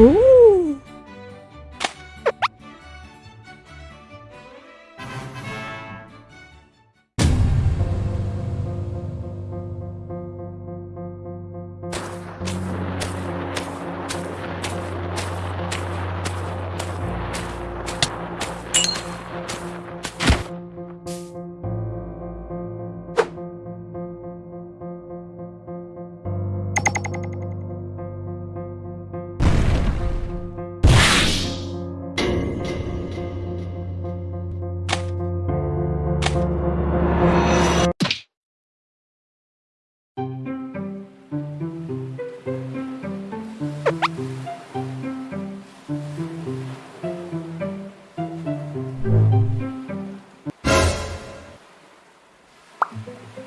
Ooh. Yes!